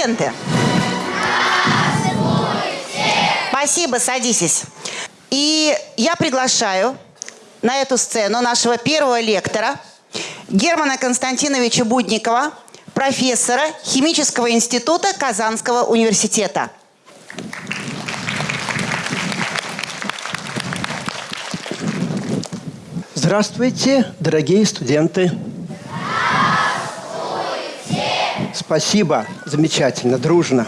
Студенты. Спасибо, садитесь. И я приглашаю на эту сцену нашего первого лектора Германа Константиновича Будникова, профессора Химического института Казанского университета. Здравствуйте, дорогие студенты. Спасибо, замечательно, дружно.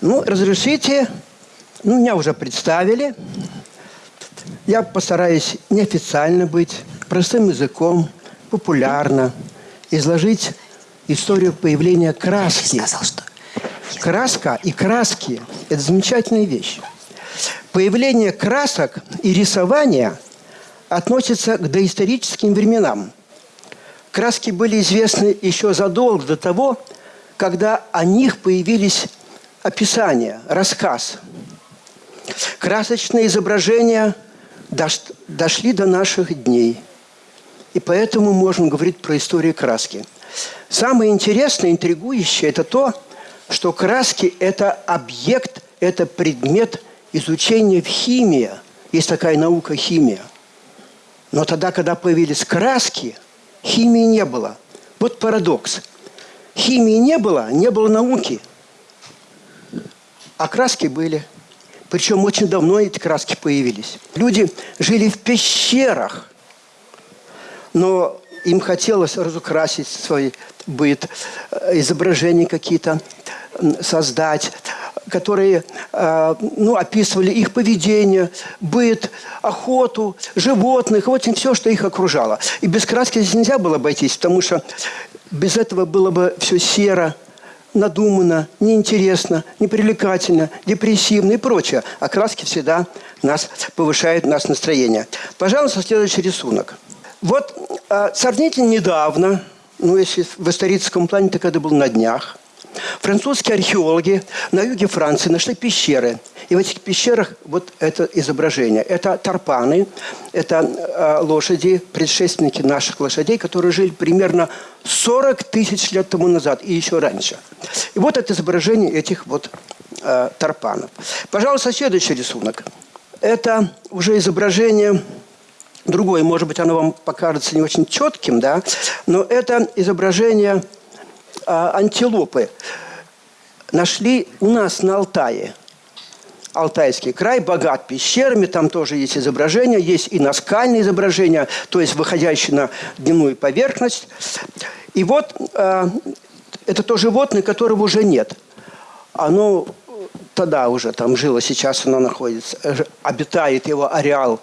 Ну, разрешите, ну, меня уже представили. Я постараюсь неофициально быть, простым языком, популярно, изложить историю появления краски. Я сказал, что... Краска и краски – это замечательная вещь. Появление красок и рисования относится к доисторическим временам – Краски были известны еще задолго до того, когда о них появились описания, рассказ. Красочные изображения дошли до наших дней. И поэтому можем говорить про историю краски. Самое интересное, интригующее – это то, что краски – это объект, это предмет изучения в химии. Есть такая наука – химия. Но тогда, когда появились краски – Химии не было. Вот парадокс. Химии не было, не было науки. А краски были. Причем очень давно эти краски появились. Люди жили в пещерах, но им хотелось разукрасить свой быт, э, изображения какие-то создать которые э, ну, описывали их поведение, быт, охоту, животных, вот все, что их окружало. И без краски здесь нельзя было обойтись, потому что без этого было бы все серо, надуманно, неинтересно, непривлекательно, депрессивно и прочее. А краски всегда нас повышают нас настроение. Пожалуйста, следующий рисунок. Вот э, сравнительно недавно, ну, если в историческом плане, так это было на днях, Французские археологи на юге Франции нашли пещеры. И в этих пещерах вот это изображение. Это тарпаны, это э, лошади, предшественники наших лошадей, которые жили примерно 40 тысяч лет тому назад и еще раньше. И вот это изображение этих вот э, тарпанов. Пожалуйста, следующий рисунок. Это уже изображение другое, может быть, оно вам покажется не очень четким, да, но это изображение антилопы нашли у нас на Алтае. Алтайский край богат пещерами, там тоже есть изображения, есть и наскальные изображения, то есть выходящие на дневную поверхность. И вот э, это то животное, которого уже нет. Оно тогда уже там жило, сейчас оно находится, обитает его ареал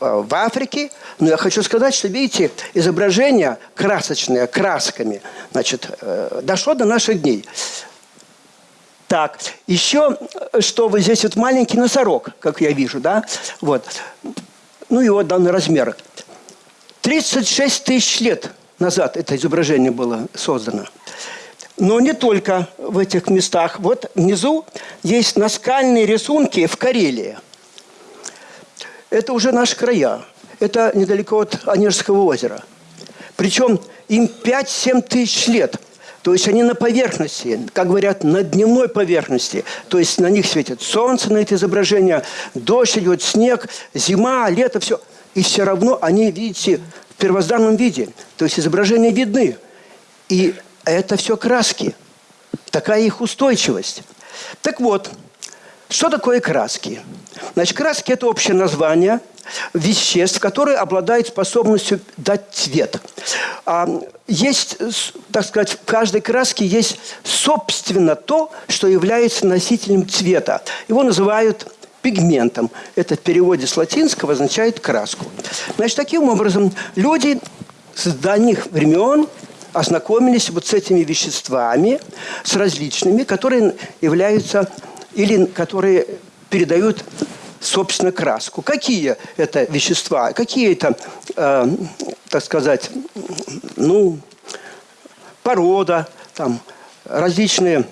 э, в Африке – но я хочу сказать, что, видите, изображение красочное, красками, значит, э, дошло до наших дней. Так, еще, что вот здесь вот маленький носорог, как я вижу, да, вот. Ну, его данный размер. 36 тысяч лет назад это изображение было создано. Но не только в этих местах. Вот внизу есть наскальные рисунки в Карелии. Это уже наши края. Это недалеко от Онежского озера. Причем им 5-7 тысяч лет. То есть они на поверхности, как говорят, на дневной поверхности. То есть на них светит солнце на это изображение, дождь идет, снег, зима, лето, все. И все равно они, видите, в первозданном виде. То есть изображения видны. И это все краски. Такая их устойчивость. Так вот, что такое краски? Значит, краски – это общее название – веществ, которые обладают способностью дать цвет. А есть, так сказать, в каждой краске есть собственно то, что является носителем цвета. Его называют пигментом. Это в переводе с латинского означает краску. Значит, таким образом, люди с давних времен ознакомились вот с этими веществами, с различными, которые являются или которые передают собственно, краску. Какие это вещества, какие это, э, так сказать, ну, порода, там, различные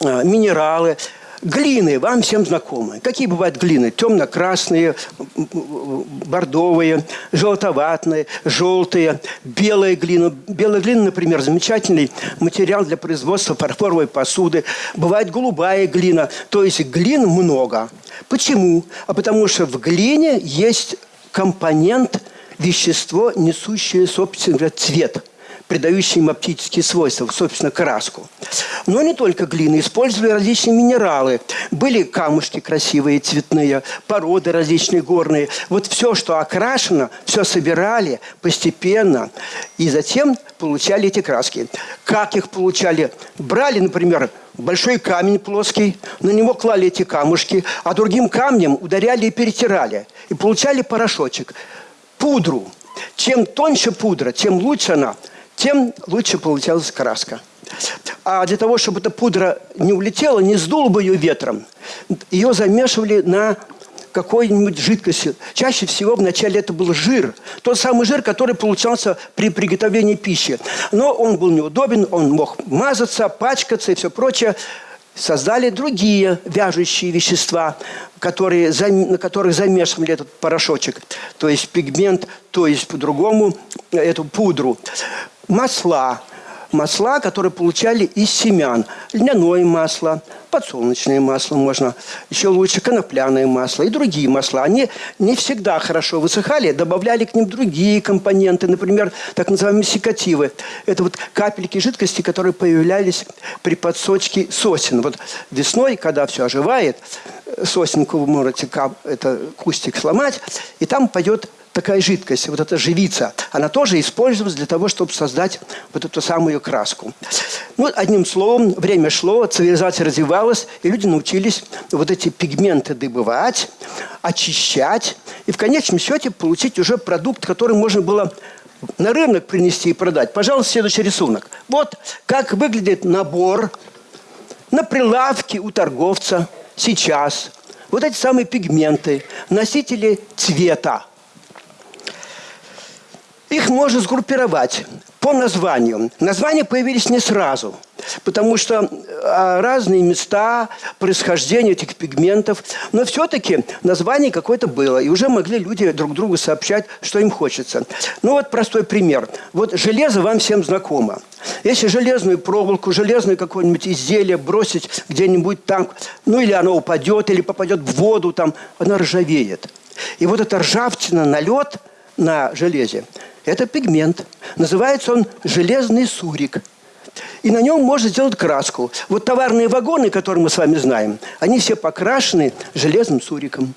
э, минералы, Глины вам всем знакомы. Какие бывают глины? Темно-красные, бордовые, желтоватные, желтые, белая глина. Белая глина, например, замечательный материал для производства фарфоровой посуды. Бывает голубая глина. То есть глин много. Почему? А потому что в глине есть компонент, вещество, несущее, собственно говоря, цвет – придающие им оптические свойства, собственно, краску. Но не только глины, использовали различные минералы. Были камушки красивые, цветные, породы различные горные. Вот все, что окрашено, все собирали постепенно. И затем получали эти краски. Как их получали? Брали, например, большой камень плоский, на него клали эти камушки, а другим камнем ударяли и перетирали. И получали порошочек. Пудру. Чем тоньше пудра, тем лучше она – тем лучше получалась краска. А для того, чтобы эта пудра не улетела, не сдул бы ее ветром, ее замешивали на какой-нибудь жидкости. Чаще всего вначале это был жир. Тот самый жир, который получался при приготовлении пищи. Но он был неудобен, он мог мазаться, пачкаться и все прочее. Создали другие вяжущие вещества, которые, на которых замешивали этот порошочек. То есть пигмент, то есть по-другому эту пудру масла. Масла, которые получали из семян. Льняное масло, подсолнечное масло можно, еще лучше конопляное масло и другие масла. Они не всегда хорошо высыхали, добавляли к ним другие компоненты, например, так называемые секативы. Это вот капельки жидкости, которые появлялись при подсочке сосен. Вот весной, когда все оживает, сосенку вы можете это кустик сломать, и там пойдет такая жидкость, вот эта живица, она тоже использовалась для того, чтобы создать вот эту самую краску. Ну, одним словом, время шло, цивилизация развивалась, и люди научились вот эти пигменты добывать, очищать, и в конечном счете получить уже продукт, который можно было на рынок принести и продать. Пожалуйста, следующий рисунок. Вот как выглядит набор на прилавке у торговца сейчас. Вот эти самые пигменты, носители цвета. Их можно сгруппировать по названию. Названия появились не сразу, потому что а, разные места происхождения этих пигментов, но все-таки название какое-то было, и уже могли люди друг другу сообщать, что им хочется. Ну вот простой пример. Вот железо вам всем знакомо. Если железную проволоку, железное какое-нибудь изделие бросить где-нибудь там, ну или оно упадет, или попадет в воду, там, оно ржавеет. И вот эта ржавчина, налет на железе – это пигмент. Называется он железный сурик. И на нем можно сделать краску. Вот товарные вагоны, которые мы с вами знаем, они все покрашены железным суриком.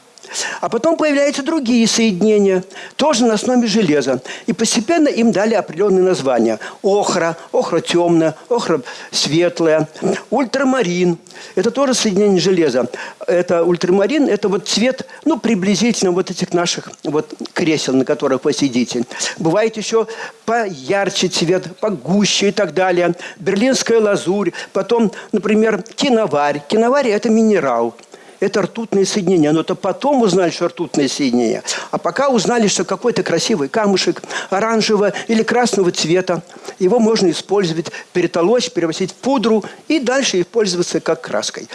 А потом появляются другие соединения, тоже на основе железа. И постепенно им дали определенные названия. Охра, охра темная, охра светлая, ультрамарин. Это тоже соединение железа. Это ультрамарин, это вот цвет, ну, приблизительно вот этих наших вот кресел, на которых вы сидите. Бывает еще поярче цвет, погуще и так далее. Берлинская лазурь, потом, например, киноварь. Киноварь – это минерал – это ртутные соединения. Но это потом узнали, что ртутные соединения. А пока узнали, что какой-то красивый камушек оранжевого или красного цвета, его можно использовать, перетолочь, превратить в пудру и дальше использоваться как краской.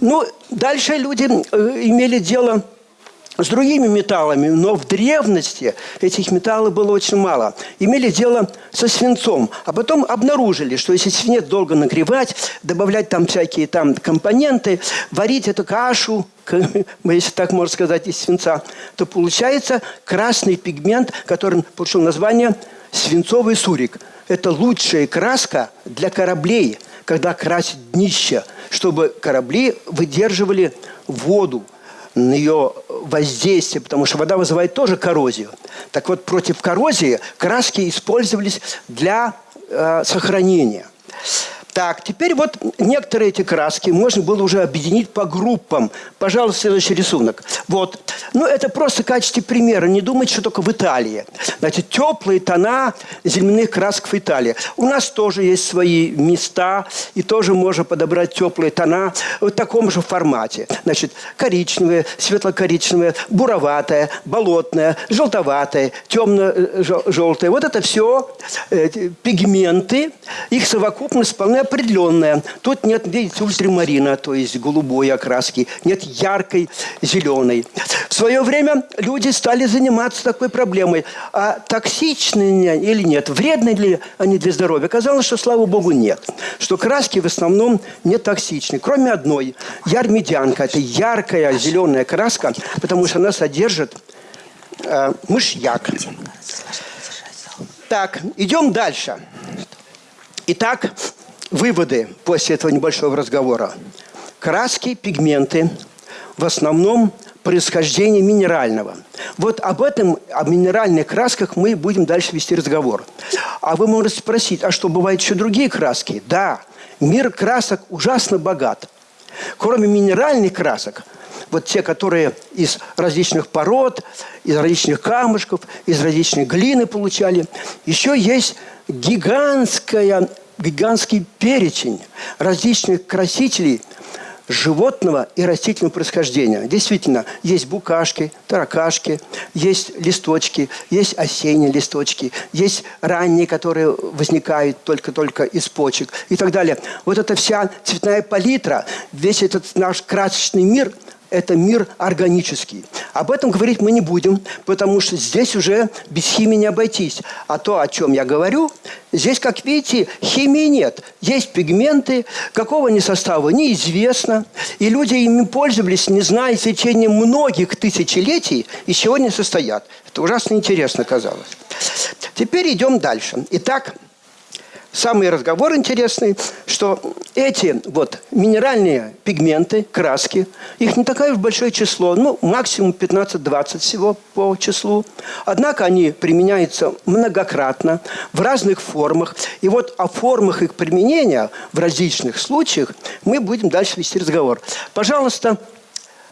Ну, дальше люди э, имели дело с другими металлами, но в древности этих металлов было очень мало. Имели дело со свинцом, а потом обнаружили, что если свинец долго нагревать, добавлять там всякие там компоненты, варить эту кашу, если так можно сказать, из свинца, то получается красный пигмент, который получил название свинцовый сурик. Это лучшая краска для кораблей, когда красить днище, чтобы корабли выдерживали воду, ее воздействие, потому что вода вызывает тоже коррозию. Так вот, против коррозии краски использовались для э, сохранения. Так, теперь вот некоторые эти краски можно было уже объединить по группам. Пожалуйста, следующий рисунок. Вот. Ну, это просто в качестве примера. Не думайте, что только в Италии. Значит, теплые тона земляных красок в Италии. У нас тоже есть свои места, и тоже можно подобрать теплые тона в таком же формате. Значит, коричневые, светло-коричневые, буроватое, болотное, желтоватое, темно-желтое. Вот это все э, пигменты. Их совокупность вполне самое определенное. Тут нет, видите, ультрамарина, то есть голубой окраски, нет яркой зеленой. В свое время люди стали заниматься такой проблемой. А токсичны или нет, вредны ли они для здоровья? Оказалось, что, слава богу, нет. Что краски в основном не токсичны. Кроме одной. Ярмедянка. Это яркая зеленая краска, потому что она содержит э, мышьяк. Так, идем дальше. Итак, выводы после этого небольшого разговора. Краски, пигменты в основном происхождение минерального. Вот об этом, о минеральных красках мы будем дальше вести разговор. А вы можете спросить, а что, бывают еще другие краски? Да, мир красок ужасно богат. Кроме минеральных красок, вот те, которые из различных пород, из различных камушков, из различной глины получали. Еще есть гигантская, гигантский перечень различных красителей животного и растительного происхождения. Действительно, есть букашки, таракашки, есть листочки, есть осенние листочки, есть ранние, которые возникают только-только из почек и так далее. Вот эта вся цветная палитра, весь этот наш красочный мир – это мир органический. Об этом говорить мы не будем, потому что здесь уже без химии не обойтись. А то, о чем я говорю, здесь, как видите, химии нет. Есть пигменты, какого они состава неизвестно. И люди ими пользовались, не зная в течение многих тысячелетий, и сегодня состоят. Это ужасно интересно казалось. Теперь идем дальше. Итак, самый разговор интересный, что эти вот минеральные пигменты, краски, их не такое большое число, ну, максимум 15-20 всего по числу. Однако они применяются многократно, в разных формах. И вот о формах их применения в различных случаях мы будем дальше вести разговор. Пожалуйста,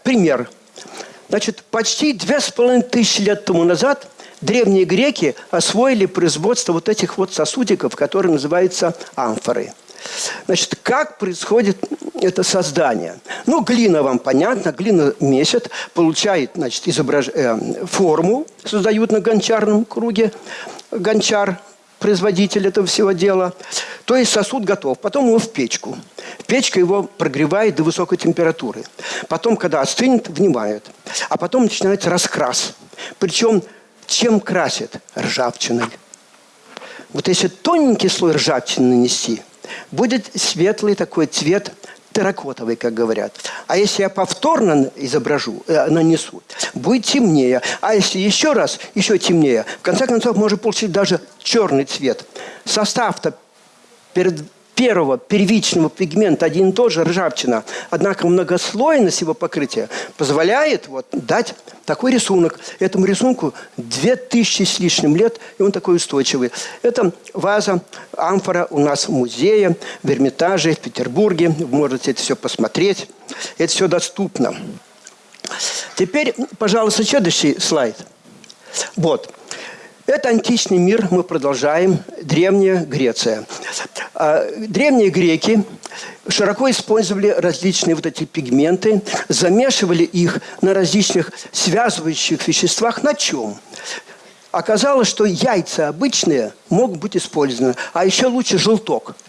пример. Значит, почти две с половиной тысячи лет тому назад – древние греки освоили производство вот этих вот сосудиков, которые называются амфоры. Значит, как происходит это создание? Ну, глина вам понятно, глина месяц, получает, значит, изображ... э, форму, создают на гончарном круге, гончар, производитель этого всего дела. То есть сосуд готов. Потом его в печку. Печка его прогревает до высокой температуры. Потом, когда остынет, внимает. А потом начинается раскрас. Причем чем красят? Ржавчиной. Вот если тоненький слой ржавчины нанести, будет светлый такой цвет, терракотовый, как говорят. А если я повторно изображу, э, нанесу, будет темнее. А если еще раз, еще темнее, в конце концов, может получить даже черный цвет. Состав-то перед первого первичного пигмента один и тот же, ржавчина. Однако многослойность его покрытия позволяет вот, дать такой рисунок. Этому рисунку 2000 с лишним лет, и он такой устойчивый. Это ваза, амфора у нас в музее, в Эрмитаже, в Петербурге. Вы можете это все посмотреть. Это все доступно. Теперь, пожалуйста, следующий слайд. Вот. Это античный мир, мы продолжаем. Древняя Греция. А, древние греки широко использовали различные вот эти пигменты, замешивали их на различных связывающих веществах. На чем? Оказалось, что яйца обычные могут быть использованы, а еще лучше желток –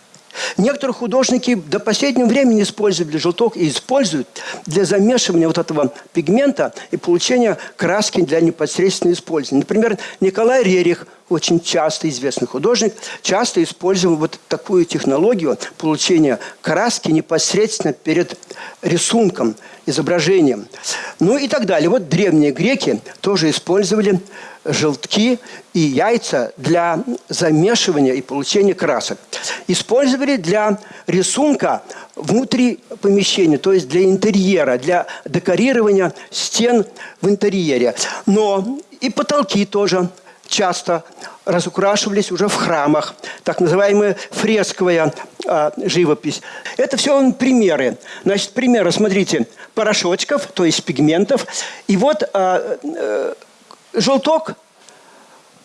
Некоторые художники до последнего времени использовали желток и используют для замешивания вот этого пигмента и получения краски для непосредственного использования. Например, Николай Рерих, очень часто известный художник, часто использовал вот такую технологию получения краски непосредственно перед рисунком, изображением. Ну и так далее. Вот древние греки тоже использовали желтки и яйца для замешивания и получения красок. Использовали для рисунка внутри помещения, то есть для интерьера, для декорирования стен в интерьере. Но и потолки тоже часто разукрашивались уже в храмах, так называемая фресковая а, живопись. Это все примеры. Значит, примеры, смотрите, порошочков, то есть пигментов. И вот а, а, желток,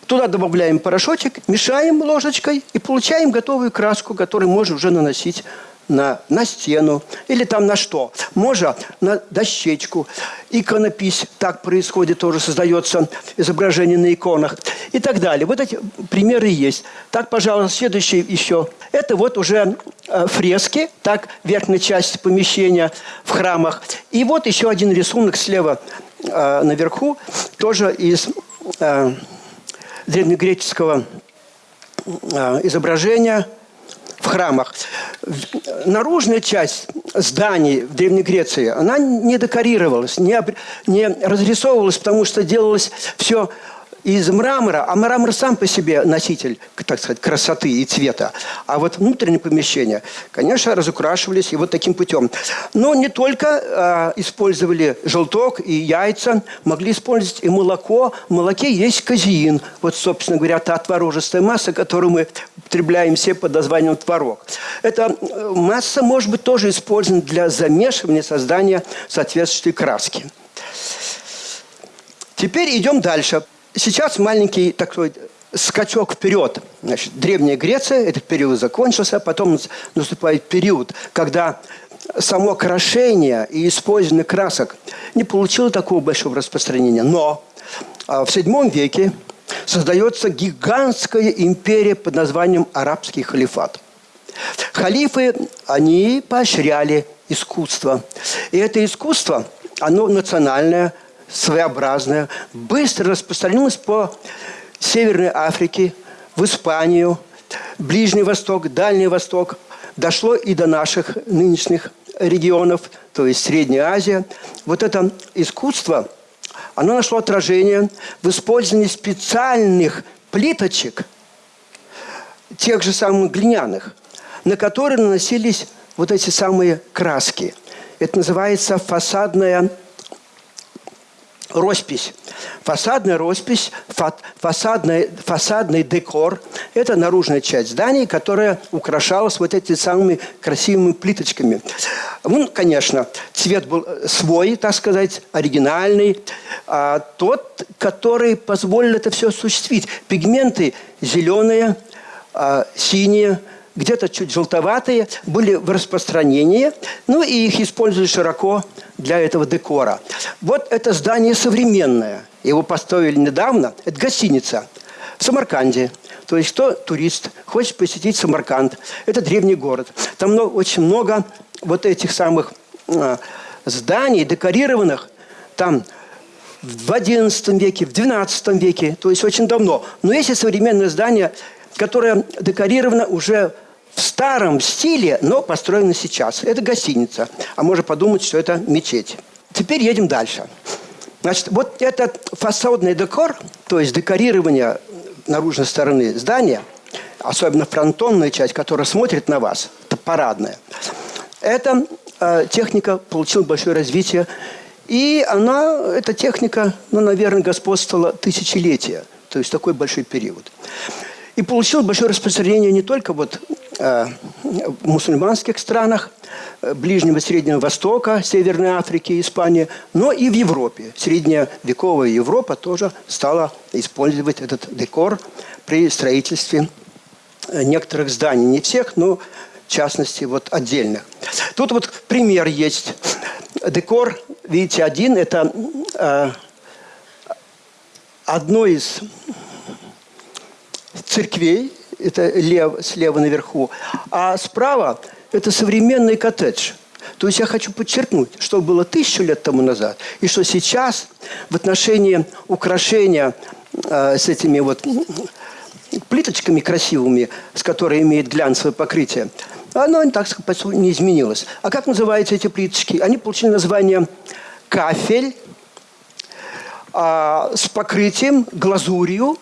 туда добавляем порошочек, мешаем ложечкой и получаем готовую краску, которую можно уже наносить на, на стену или там на что. Можно на дощечку. Иконопись так происходит, тоже создается изображение на иконах и так далее. Вот эти примеры есть. Так, пожалуйста, следующий еще. Это вот уже э, фрески, так, верхняя часть помещения в храмах. И вот еще один рисунок слева э, наверху, тоже из э, древнегреческого э, изображения – в храмах. Наружная часть зданий в Древней Греции, она не декорировалась, не, не разрисовывалась, потому что делалось все из мрамора, а мрамор сам по себе носитель, так сказать, красоты и цвета. А вот внутреннее помещение, конечно, разукрашивались и вот таким путем. Но не только э, использовали желток и яйца, могли использовать и молоко. В молоке есть казеин. Вот, собственно говоря, та творожистая масса, которую мы употребляем все под названием творог. Эта э, масса может быть тоже использована для замешивания, создания соответствующей краски. Теперь идем дальше. Сейчас маленький такой скачок вперед. Значит, Древняя Греция, этот период закончился, потом наступает период, когда само крошение и использование красок не получило такого большого распространения. Но а, в VII веке создается гигантская империя под названием Арабский халифат. Халифы, они поощряли искусство. И это искусство, оно национальное, своеобразная, быстро распространилась по Северной Африке, в Испанию, Ближний Восток, Дальний Восток, дошло и до наших нынешних регионов, то есть Средняя Азия. Вот это искусство, оно нашло отражение в использовании специальных плиточек, тех же самых глиняных, на которые наносились вот эти самые краски. Это называется фасадная роспись. Фасадная роспись, фасадный, фасадный декор – это наружная часть здания, которая украшалась вот этими самыми красивыми плиточками. Ну, конечно, цвет был свой, так сказать, оригинальный, а тот, который позволил это все осуществить. Пигменты зеленые, а, синие – где-то чуть желтоватые, были в распространении, ну и их используют широко для этого декора. Вот это здание современное, его построили недавно, это гостиница в Самарканде. То есть кто турист, хочет посетить Самарканд, это древний город. Там много, очень много вот этих самых э, зданий, декорированных, там в XI веке, в XII веке, то есть очень давно. Но есть и современное здание, которое декорировано уже в старом стиле, но построена сейчас. Это гостиница. А можно подумать, что это мечеть. Теперь едем дальше. Значит, вот этот фасадный декор, то есть декорирование наружной стороны здания, особенно фронтонная часть, которая смотрит на вас, это парадная, эта э, техника получила большое развитие. И она, эта техника, ну, наверное, господствовала тысячелетия. То есть такой большой период. И получила большое распространение не только вот Э, в мусульманских странах э, Ближнего и Среднего Востока, Северной Африки, Испании, но и в Европе. Средневековая Европа тоже стала использовать этот декор при строительстве э, некоторых зданий. Не всех, но в частности вот отдельных. Тут вот пример есть. Декор, видите, один – это э, одно из церквей это лев, слева наверху, а справа это современный коттедж. То есть я хочу подчеркнуть, что было тысячу лет тому назад, и что сейчас в отношении украшения э, с этими вот плиточками красивыми, с которыми имеет глянцевое покрытие, оно, так сказать, не изменилось. А как называются эти плиточки? Они получили название кафель а, с покрытием, глазурью,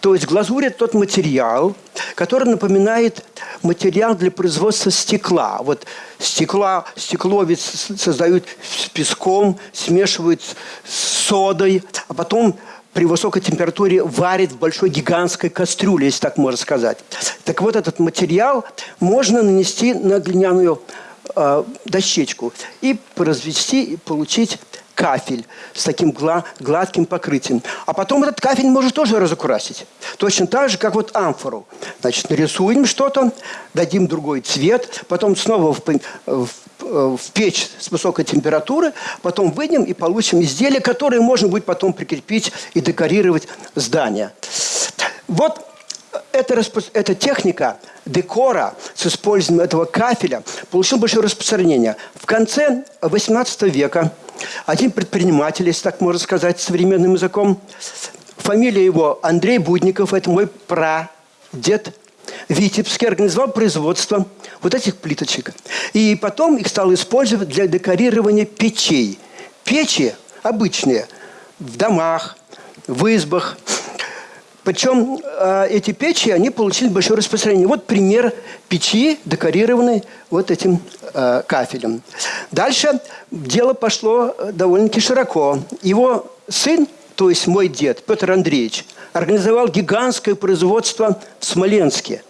то есть глазурь – это тот материал, который напоминает материал для производства стекла. Вот стекла, стекло ведь создают с песком, смешивают с содой, а потом при высокой температуре варит в большой гигантской кастрюле, если так можно сказать. Так вот, этот материал можно нанести на глиняную э, дощечку и развести, и получить кафель с таким гла- гладким покрытием. А потом этот кафель можно тоже разукрасить. Точно так же, как вот амфору. Значит, нарисуем что-то, дадим другой цвет, потом снова в, в- в печь с высокой температуры, потом выйдем и получим изделие, которое можно будет потом прикрепить и декорировать здание. Вот эта, распро- эта техника декора с использованием этого кафеля получила большое распространение. В конце XVIII века один предприниматель, если так можно сказать современным языком, фамилия его Андрей Будников, это мой прадед, Витебский организовал производство вот этих плиточек. И потом их стал использовать для декорирования печей. Печи обычные в домах, в избах. Причем э, эти печи, они получили большое распространение. Вот пример печи, декорированной вот этим э, кафелем. Дальше дело пошло э, довольно-таки широко. Его сын, то есть мой дед, Петр Андреевич, организовал гигантское производство в Смоленске.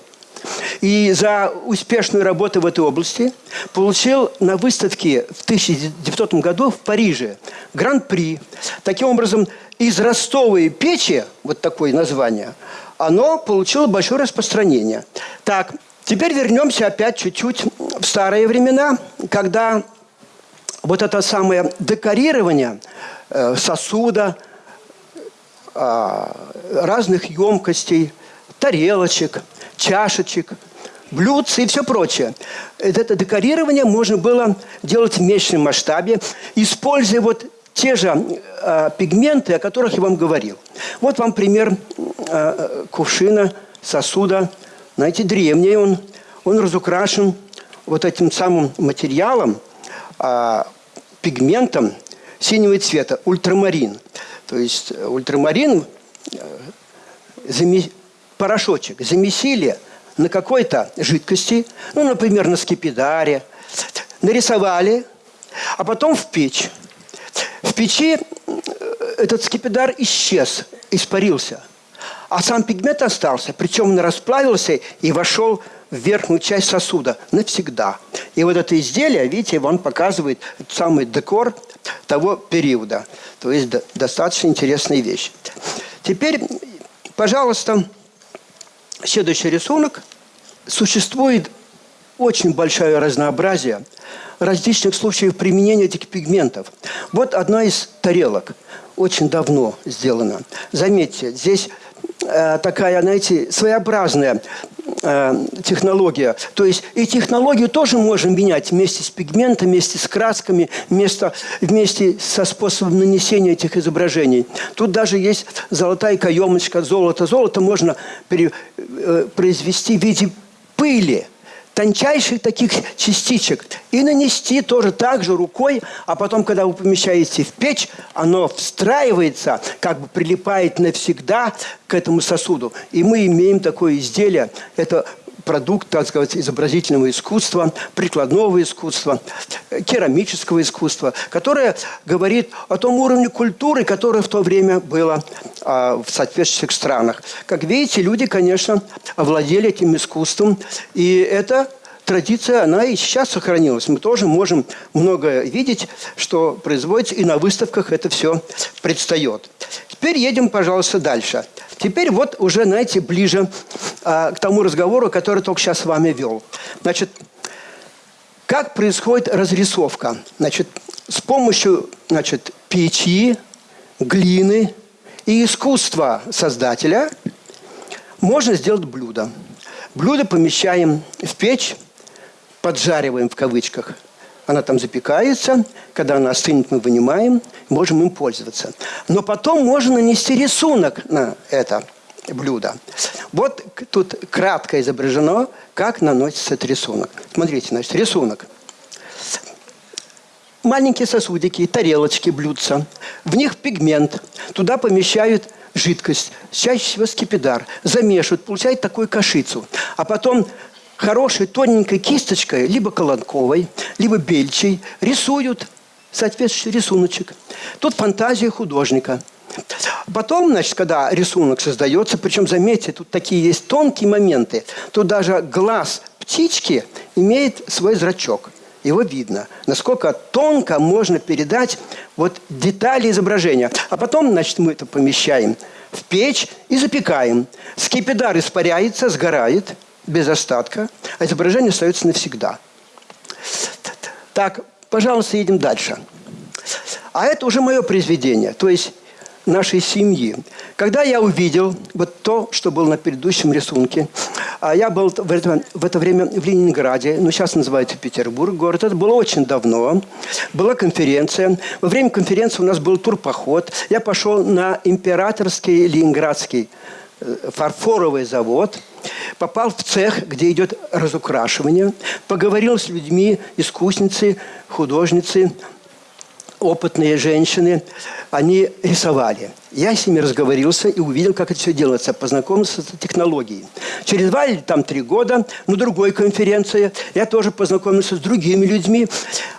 И за успешную работу в этой области получил на выставке в 1900 году в Париже гран-при. Таким образом, из ростовой печи, вот такое название, оно получило большое распространение. Так, теперь вернемся опять чуть-чуть в старые времена, когда вот это самое декорирование э, сосуда, а, разных емкостей, тарелочек, чашечек, блюдц и все прочее. Это декорирование можно было делать в меньшем масштабе, используя вот те же э, пигменты, о которых я вам говорил. Вот вам пример э, кувшина, сосуда. Знаете, древний он, он разукрашен вот этим самым материалом, э, пигментом синего цвета, ультрамарин. То есть ультрамарин, э, порошочек, замесили на какой-то жидкости, ну, например, на скипидаре, нарисовали, а потом в печь. В печи э, этот скипидар исчез, испарился. А сам пигмент остался, причем он расплавился и вошел в верхнюю часть сосуда навсегда. И вот это изделие, видите, он показывает самый декор того периода. То есть до- достаточно интересная вещь. Теперь, пожалуйста, следующий рисунок. Существует очень большое разнообразие различных случаев применения этих пигментов. Вот одна из тарелок, очень давно сделана. Заметьте, здесь э, такая, знаете, своеобразная э, технология. То есть и технологию тоже можно менять вместе с пигментом, вместе с красками, вместо, вместе со способом нанесения этих изображений. Тут даже есть золотая каемочка, золото. Золото можно пере- э, произвести в виде пыли тончайших таких частичек и нанести тоже так же рукой, а потом, когда вы помещаете в печь, оно встраивается, как бы прилипает навсегда к этому сосуду. И мы имеем такое изделие. Это продукт, так сказать, изобразительного искусства, прикладного искусства, керамического искусства, которое говорит о том уровне культуры, которое в то время было а, в соответствующих странах. Как видите, люди, конечно, овладели этим искусством, и это традиция, она и сейчас сохранилась. Мы тоже можем многое видеть, что производится, и на выставках это все предстает. Теперь едем, пожалуйста, дальше. Теперь вот уже, знаете, ближе а, к тому разговору, который только сейчас с вами вел. Значит, как происходит разрисовка? Значит, с помощью значит, печи, глины и искусства создателя можно сделать блюдо. Блюдо помещаем в печь, поджариваем в кавычках. Она там запекается. Когда она остынет, мы вынимаем, можем им пользоваться. Но потом можно нанести рисунок на это блюдо. Вот тут кратко изображено, как наносится этот рисунок. Смотрите, значит, рисунок. Маленькие сосудики, тарелочки, блюдца. В них пигмент. Туда помещают жидкость, чаще всего скипидар. Замешивают, получают такую кашицу. А потом хорошей тоненькой кисточкой, либо колонковой, либо бельчей, рисуют соответствующий рисуночек. Тут фантазия художника. Потом, значит, когда рисунок создается, причем, заметьте, тут такие есть тонкие моменты, тут даже глаз птички имеет свой зрачок. его видно. Насколько тонко можно передать вот детали изображения. А потом, значит, мы это помещаем в печь и запекаем. Скипидар испаряется, сгорает без остатка, а изображение остается навсегда. Так, пожалуйста, едем дальше. А это уже мое произведение, то есть нашей семьи. Когда я увидел вот то, что было на предыдущем рисунке, а я был в это, в это время в Ленинграде, ну сейчас называется Петербург, город, это было очень давно, была конференция. Во время конференции у нас был турпоход. Я пошел на императорский ленинградский фарфоровый завод, попал в цех, где идет разукрашивание, поговорил с людьми, искусницы, художницы, опытные женщины, они рисовали. Я с ними разговорился и увидел, как это все делается, познакомился с технологией. Через два или там три года на другой конференции я тоже познакомился с другими людьми,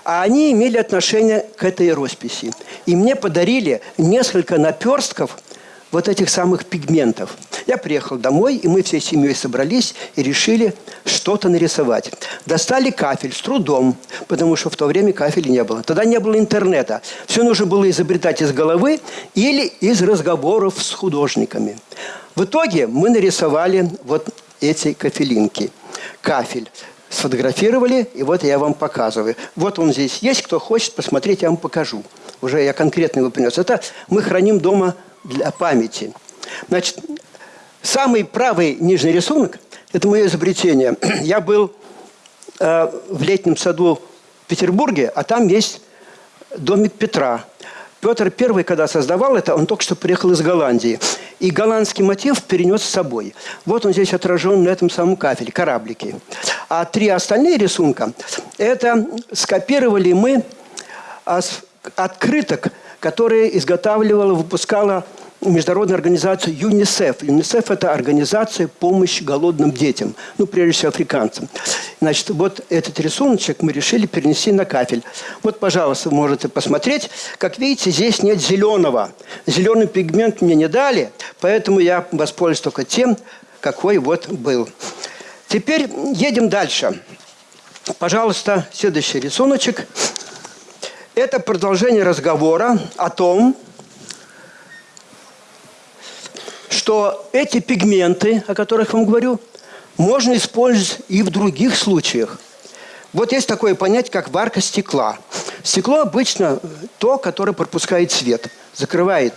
а они имели отношение к этой росписи. И мне подарили несколько наперстков – вот этих самых пигментов. Я приехал домой, и мы всей семьей собрались и решили что-то нарисовать. Достали кафель с трудом, потому что в то время кафеля не было. Тогда не было интернета. Все нужно было изобретать из головы или из разговоров с художниками. В итоге мы нарисовали вот эти кафелинки. Кафель сфотографировали, и вот я вам показываю. Вот он здесь есть, кто хочет посмотреть, я вам покажу. Уже я конкретно его принес. Это мы храним дома для памяти. Значит, самый правый нижний рисунок – это мое изобретение. Я был э, в летнем саду в Петербурге, а там есть домик Петра. Петр I, когда создавал это, он только что приехал из Голландии. И голландский мотив перенес с собой. Вот он здесь отражен на этом самом кафеле, кораблики. А три остальные рисунка – это скопировали мы открыток, которые изготавливала, выпускала международная организация ЮНИСЕФ. ЮНИСЕФ – это организация помощи голодным детям, ну, прежде всего, африканцам. Значит, вот этот рисуночек мы решили перенести на кафель. Вот, пожалуйста, можете посмотреть. Как видите, здесь нет зеленого. Зеленый пигмент мне не дали, поэтому я воспользуюсь только тем, какой вот был. Теперь едем дальше. Пожалуйста, следующий рисуночек. Это продолжение разговора о том, что эти пигменты, о которых я вам говорю, можно использовать и в других случаях. Вот есть такое понятие, как варка стекла. Стекло обычно то, которое пропускает свет, закрывает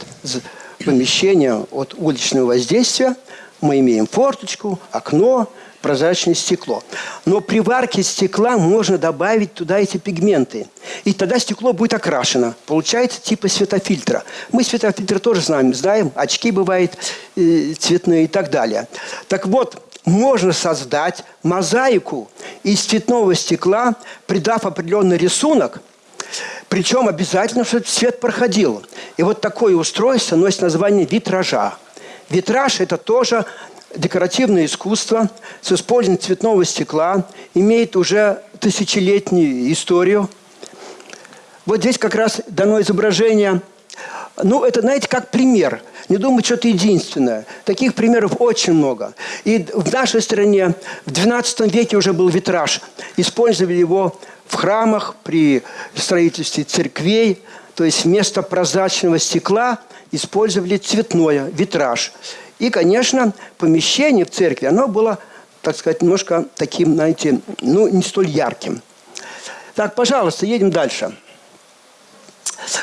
помещение от уличного воздействия. Мы имеем форточку, окно, прозрачное стекло. Но при варке стекла можно добавить туда эти пигменты. И тогда стекло будет окрашено. Получается типа светофильтра. Мы светофильтр тоже знаем. Знаем, очки бывают э, цветные и так далее. Так вот, можно создать мозаику из цветного стекла, придав определенный рисунок, причем обязательно, чтобы цвет проходил. И вот такое устройство носит название витража. Витраж – это тоже декоративное искусство с использованием цветного стекла имеет уже тысячелетнюю историю. Вот здесь как раз дано изображение. Ну, это, знаете, как пример. Не думаю, что это единственное. Таких примеров очень много. И в нашей стране в XII веке уже был витраж. Использовали его в храмах, при строительстве церквей. То есть вместо прозрачного стекла использовали цветное, витраж. И, конечно, помещение в церкви, оно было, так сказать, немножко таким, знаете, ну, не столь ярким. Так, пожалуйста, едем дальше.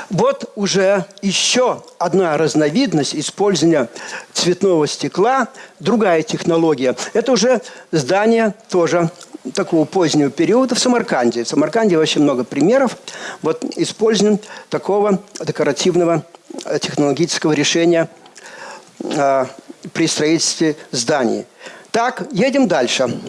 Вот уже еще одна разновидность использования цветного стекла, другая технология. Это уже здание тоже такого позднего периода в Самарканде. В Самарканде вообще много примеров вот, использования такого декоративного э, технологического решения а, при строительстве зданий. Так, едем дальше.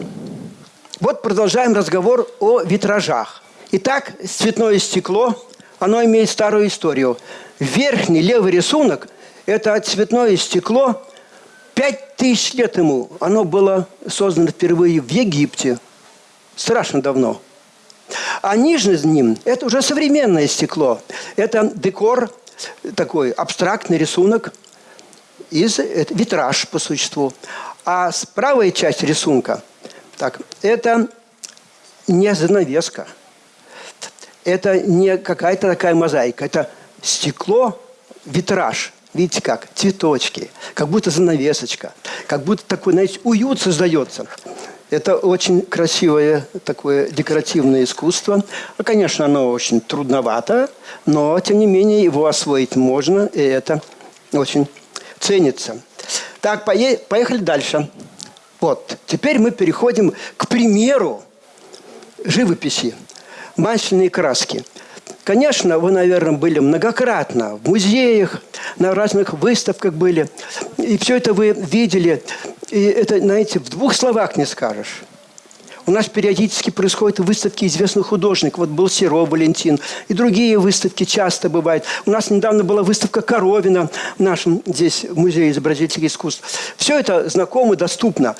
Вот продолжаем разговор о витражах. Итак, цветное стекло, оно имеет старую историю. Верхний левый рисунок – это цветное стекло. Пять тысяч лет ему оно было создано впервые в Египте. Страшно давно. А ниже с ним – это уже современное стекло. Это декор, такой абстрактный рисунок – из это витраж по существу. А правая часть рисунка, так, это не занавеска. это не какая-то такая мозаика, это стекло, витраж. Видите как? Цветочки, как будто занавесочка, как будто такой, знаете, уют создается. Это очень красивое такое декоративное искусство. Ну, конечно, оно очень трудновато, но, тем не менее, его освоить можно, и это очень ценится. Так, поехали дальше. Вот, теперь мы переходим к примеру живописи. Масляные краски. Конечно, вы, наверное, были многократно в музеях, на разных выставках были. И все это вы видели. И это, знаете, в двух словах не скажешь. У нас периодически происходят выставки известных художников. Вот был Серо Валентин. И другие выставки часто бывают. У нас недавно была выставка Коровина в нашем здесь музее изобразительных искусств. Все это знакомо, доступно.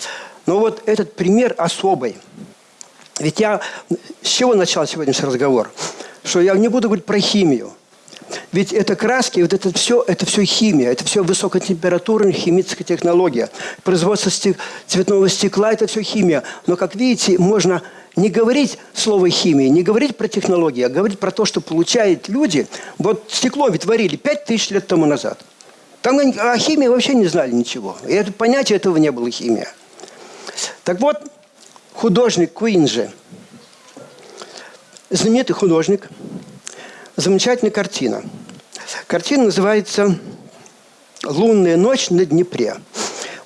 Но вот этот пример особый. Ведь я... С чего начал сегодняшний разговор? Что я не буду говорить про химию. Ведь это краски, вот это все, это все химия, это все высокотемпературная химическая технология. Производство стек, цветного стекла – это все химия. Но, как видите, можно не говорить слово химия, не говорить про технологии, а говорить про то, что получают люди. Вот стекло ведь варили 5000 лет тому назад. Там о химии вообще не знали ничего. И это понятие этого не было химия. Так вот, художник Куинджи, знаменитый художник – замечательная картина. Картина называется «Лунная ночь на Днепре».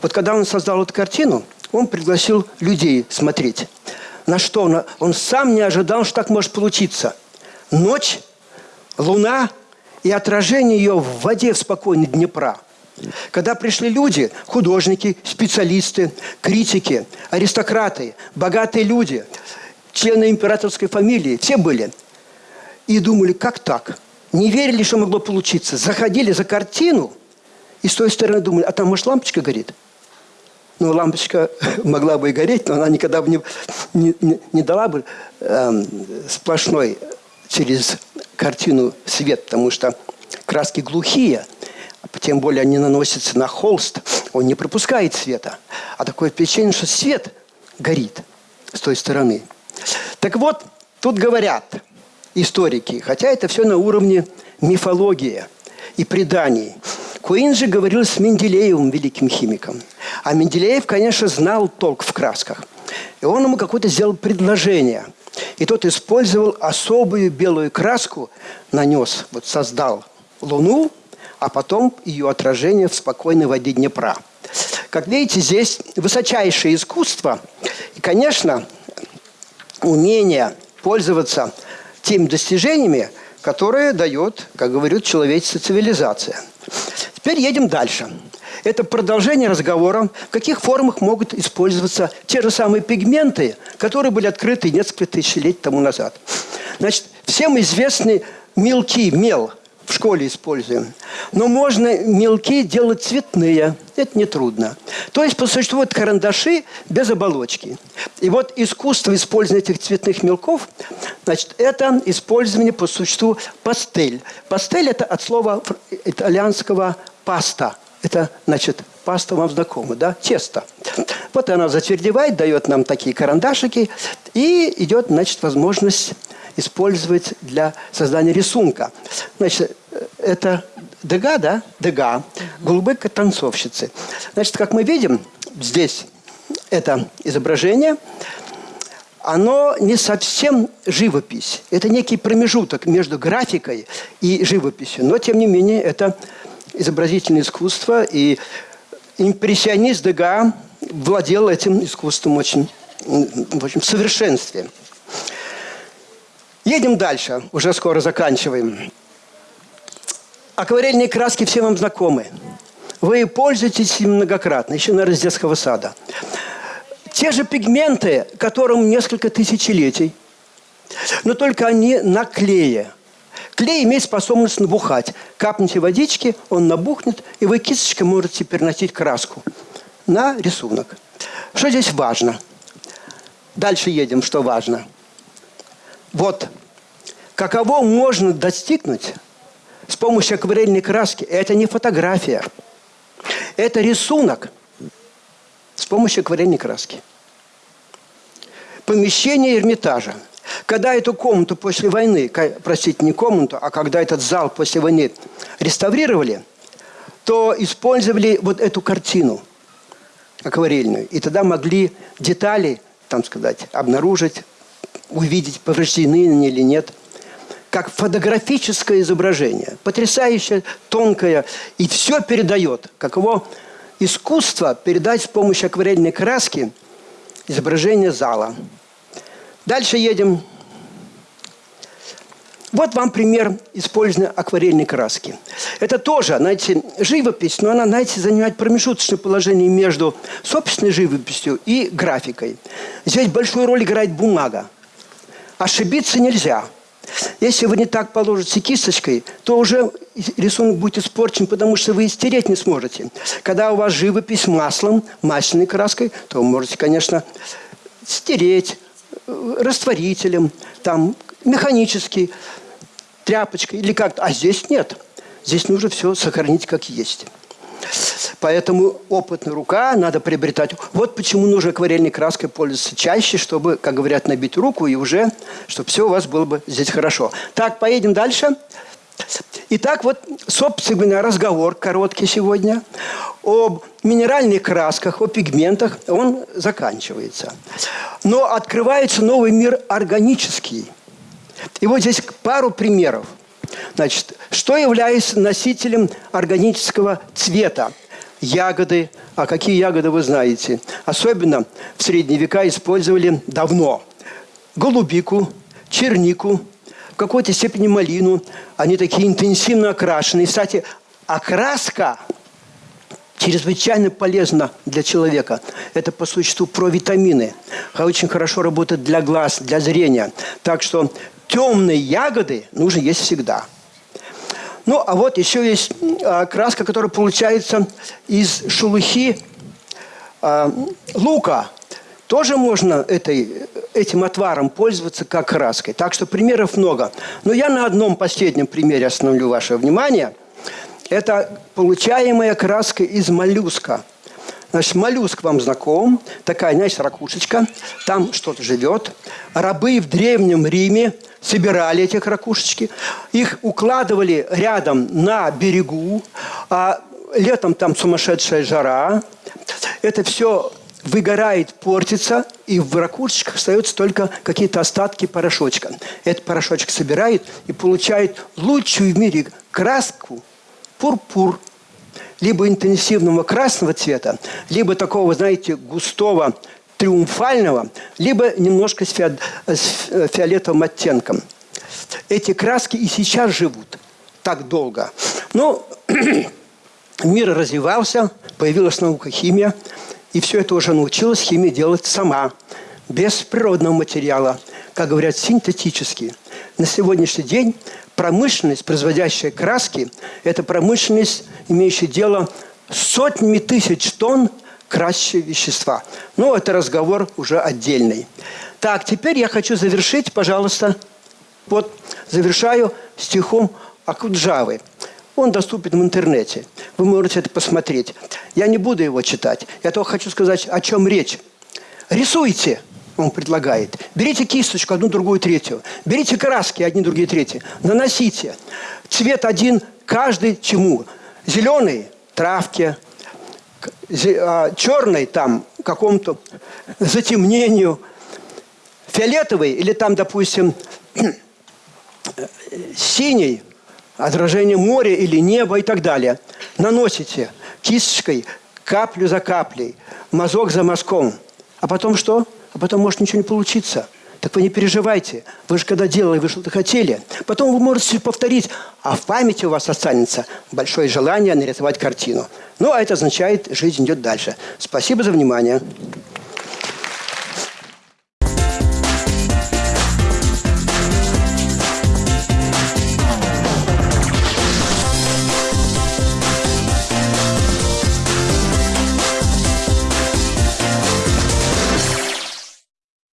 Вот когда он создал эту картину, он пригласил людей смотреть. На что он, он сам не ожидал, что так может получиться. Ночь, луна и отражение ее в воде в спокойной Днепра. Когда пришли люди, художники, специалисты, критики, аристократы, богатые люди, члены императорской фамилии, все были – и думали, как так? Не верили, что могло получиться. Заходили за картину, и с той стороны думали, а там, может, лампочка горит? Ну, лампочка могла бы и гореть, но она никогда бы не, не, не, дала бы э, сплошной через картину свет, потому что краски глухие, тем более они наносятся на холст, он не пропускает света. А такое впечатление, что свет горит с той стороны. Так вот, тут говорят – историки, хотя это все на уровне мифологии и преданий. Куин же говорил с Менделеевым, великим химиком. А Менделеев, конечно, знал толк в красках. И он ему какое-то сделал предложение. И тот использовал особую белую краску, нанес, вот создал Луну, а потом ее отражение в спокойной воде Днепра. Как видите, здесь высочайшее искусство. И, конечно, умение пользоваться теми достижениями, которые дает, как говорят, человеческая цивилизация. Теперь едем дальше. Это продолжение разговора, в каких формах могут использоваться те же самые пигменты, которые были открыты несколько тысячелетий тому назад. Значит, всем известный мелкий мел – в школе используем. Но можно мелки делать цветные. Это нетрудно. То есть, по существу, это карандаши без оболочки. И вот искусство использования этих цветных мелков, значит, это использование по существу пастель. Пастель – это от слова итальянского «паста». Это, значит, паста вам знакома, да? Тесто. Вот она затвердевает, дает нам такие карандашики, и идет, значит, возможность использовать для создания рисунка. Значит, это Дега, да? Дега. Голубые танцовщицы. Значит, как мы видим, здесь это изображение, оно не совсем живопись. Это некий промежуток между графикой и живописью. Но, тем не менее, это изобразительное искусство. И импрессионист Дега владел этим искусством очень, в общем, в совершенстве. Едем дальше, уже скоро заканчиваем. Акварельные краски все вам знакомы. Вы пользуетесь им многократно, еще, наверное, с детского сада. Те же пигменты, которым несколько тысячелетий, но только они на клее. Клей имеет способность набухать. Капните водички, он набухнет, и вы кисточкой можете переносить краску на рисунок. Что здесь важно? Дальше едем, что важно – вот каково можно достигнуть с помощью акварельной краски. Это не фотография. Это рисунок с помощью акварельной краски. Помещение Эрмитажа. Когда эту комнату после войны, простите, не комнату, а когда этот зал после войны реставрировали, то использовали вот эту картину акварельную. И тогда могли детали, там сказать, обнаружить, увидеть, повреждены они или нет – как фотографическое изображение. Потрясающее, тонкое. И все передает. Каково искусство передать с помощью акварельной краски изображение зала. Дальше едем. Вот вам пример использования акварельной краски. Это тоже, знаете, живопись, но она, знаете, занимает промежуточное положение между собственной живописью и графикой. Здесь большую роль играет бумага. Ошибиться нельзя – если вы не так положите кисточкой, то уже рисунок будет испорчен, потому что вы стереть не сможете. Когда у вас живопись маслом, масляной краской, то вы можете, конечно, стереть э, растворителем, там, механически, тряпочкой или как-то. А здесь нет. Здесь нужно все сохранить как есть. Поэтому опытная рука надо приобретать. Вот почему нужно акварельной краской пользоваться чаще, чтобы, как говорят, набить руку и уже, чтобы все у вас было бы здесь хорошо. Так, поедем дальше. Итак, вот, собственно, разговор короткий сегодня об минеральных красках, о пигментах, он заканчивается. Но открывается новый мир органический. И вот здесь пару примеров. Значит, что является носителем органического цвета? Ягоды. А какие ягоды вы знаете? Особенно в средние века использовали давно. Голубику, чернику, в какой-то степени малину. Они такие интенсивно окрашенные. Кстати, окраска чрезвычайно полезна для человека. Это по существу провитамины. Очень хорошо работает для глаз, для зрения. Так что темные ягоды нужно есть всегда. Ну, а вот еще есть а, краска, которая получается из шелухи а, лука. Тоже можно этой, этим отваром пользоваться как краской. Так что примеров много. Но я на одном последнем примере остановлю ваше внимание. Это получаемая краска из моллюска – Значит, моллюск вам знаком, такая, знаешь, ракушечка, там что-то живет. Рабы в Древнем Риме собирали эти ракушечки, их укладывали рядом на берегу, а летом там сумасшедшая жара. Это все выгорает, портится, и в ракушечках остаются только какие-то остатки порошочка. Этот порошочек собирает и получает лучшую в мире краску пурпур либо интенсивного красного цвета, либо такого, знаете, густого, триумфального, либо немножко с, фи с фиолетовым оттенком. Эти краски и сейчас живут так долго. Но мир развивался, появилась наука химия, и все это уже научилась химия делать сама, без природного материала, как говорят, синтетически. На сегодняшний день промышленность, производящая краски, это промышленность, имеющая дело с сотнями тысяч тонн красящего вещества. Но это разговор уже отдельный. Так, теперь я хочу завершить, пожалуйста, вот завершаю стихом Акуджавы. Он доступен в интернете. Вы можете это посмотреть. Я не буду его читать. Я только хочу сказать, о чем речь. Рисуйте – он предлагает. Берите кисточку, одну, другую, третью. Берите краски, одни, другие, третьи. Наносите. Цвет один каждый чему? Зеленый – травке. А, Черный – там какому-то затемнению. Фиолетовый или там, допустим, синий – отражение моря или неба и так далее. Наносите кисточкой каплю за каплей, мазок за мазком. А потом что? А потом может ничего не получиться. Так вы не переживайте. Вы же когда делали, вы что-то хотели. Потом вы можете повторить, а в памяти у вас останется большое желание нарисовать картину. Ну, а это означает, жизнь идет дальше. Спасибо за внимание.